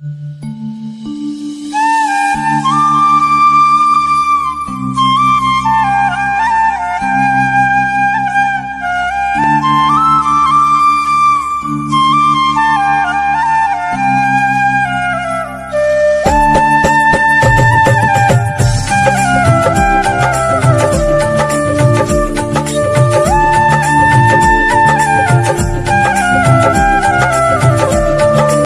Música